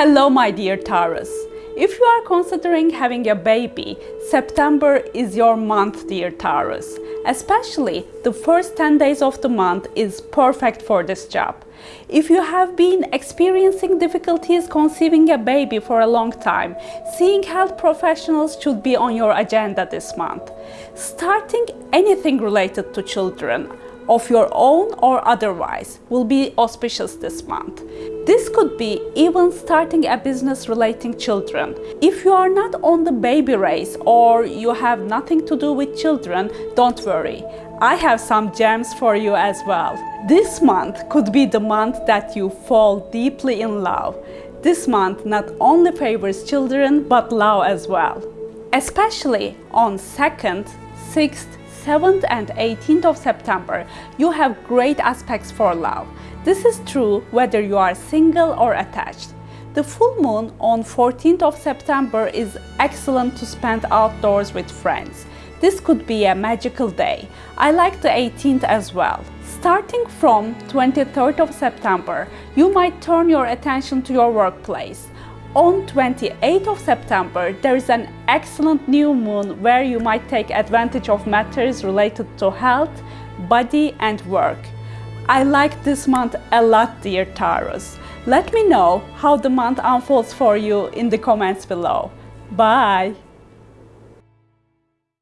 Hello my dear Taurus. If you are considering having a baby, September is your month dear Taurus. Especially the first 10 days of the month is perfect for this job. If you have been experiencing difficulties conceiving a baby for a long time, seeing health professionals should be on your agenda this month. Starting anything related to children, of your own or otherwise will be auspicious this month. This could be even starting a business relating children. If you are not on the baby race or you have nothing to do with children, don't worry. I have some gems for you as well. This month could be the month that you fall deeply in love. This month not only favors children but love as well. Especially on 2nd, 6th, 7th and 18th of September, you have great aspects for love. This is true whether you are single or attached. The full moon on 14th of September is excellent to spend outdoors with friends. This could be a magical day. I like the 18th as well. Starting from 23rd of September, you might turn your attention to your workplace. On 28th of September, there is an excellent new moon where you might take advantage of matters related to health, body and work. I like this month a lot, dear Taurus. Let me know how the month unfolds for you in the comments below. Bye!